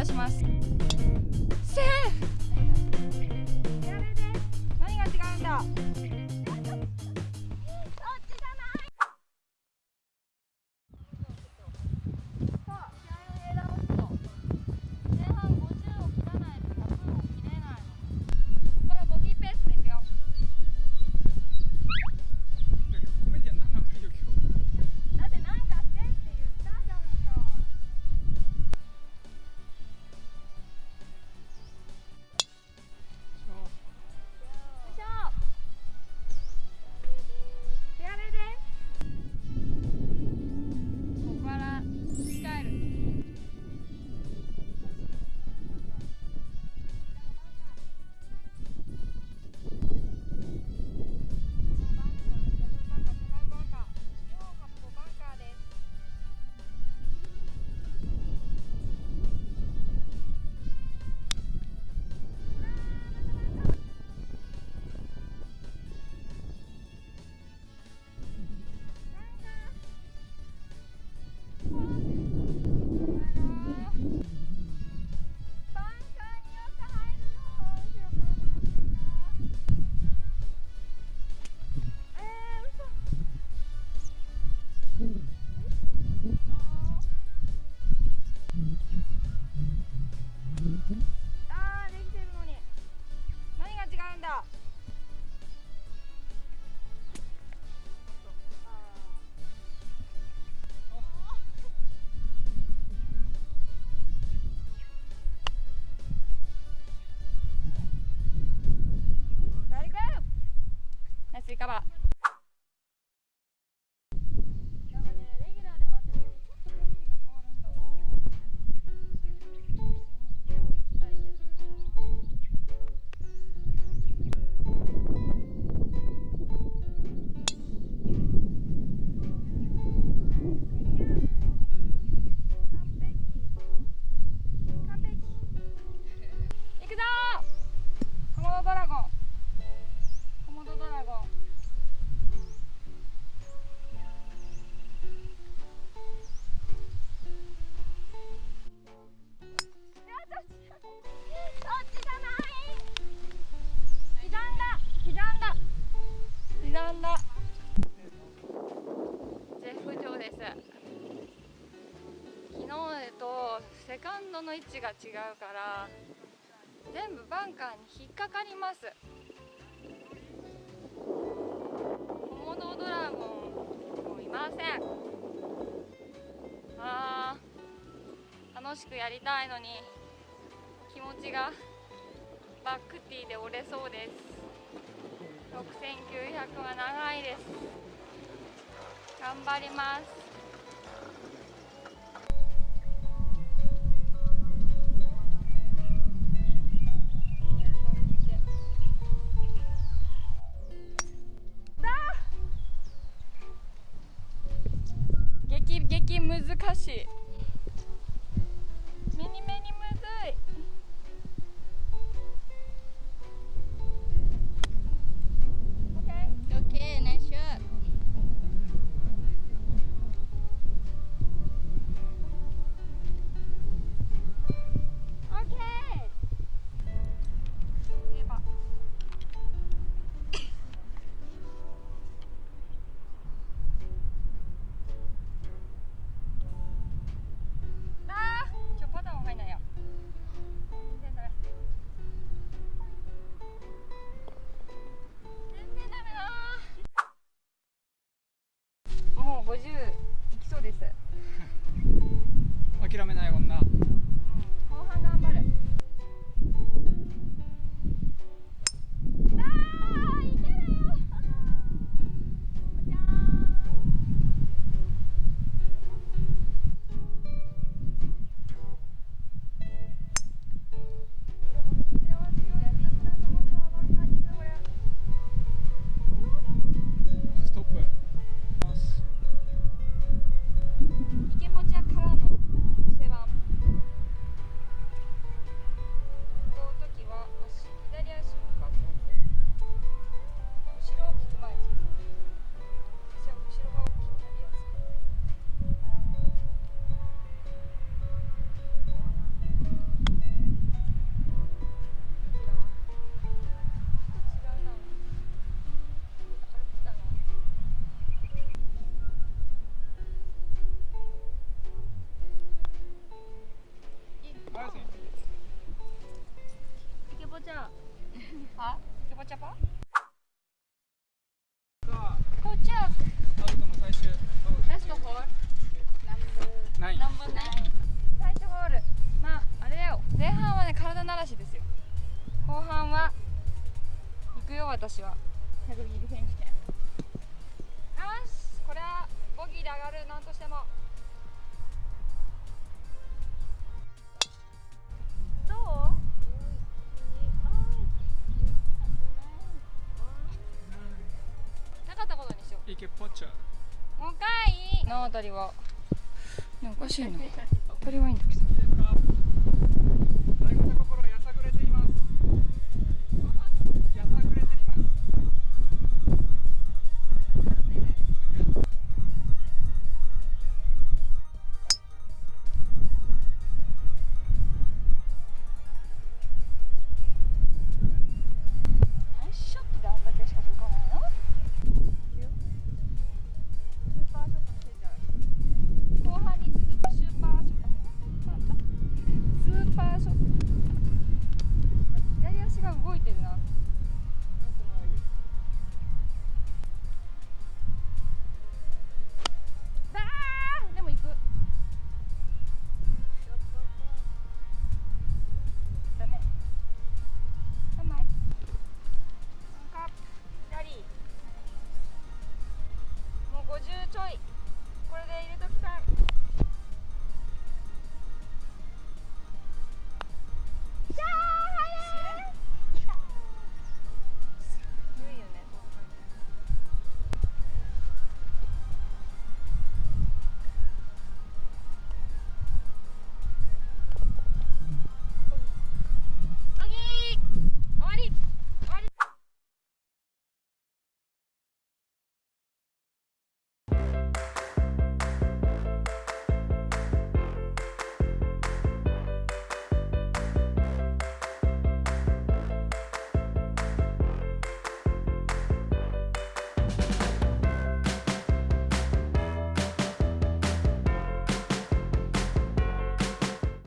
出します。セー。フ何が違うんだ。追加はの位置が違うから全部バンカーに引っかかります。コモドドラゴンもいません。あー楽しくやりたいのに気持ちがバックティーで折れそうです。6900は長いです。頑張ります。難しい。 자. 아? 이거 잡 아? 도 착. 베스트 홀. 넘버 9. 넘버 9. 最初ホール。まああれよ。前半はね体慣らしですよ。後半は行くよ私は。選手権。よし、これはボギーで上がるなんとしても。ことにしよういけポッチャ。ーもう一回。のあたりはねおかしいな。当たりはいいんだけど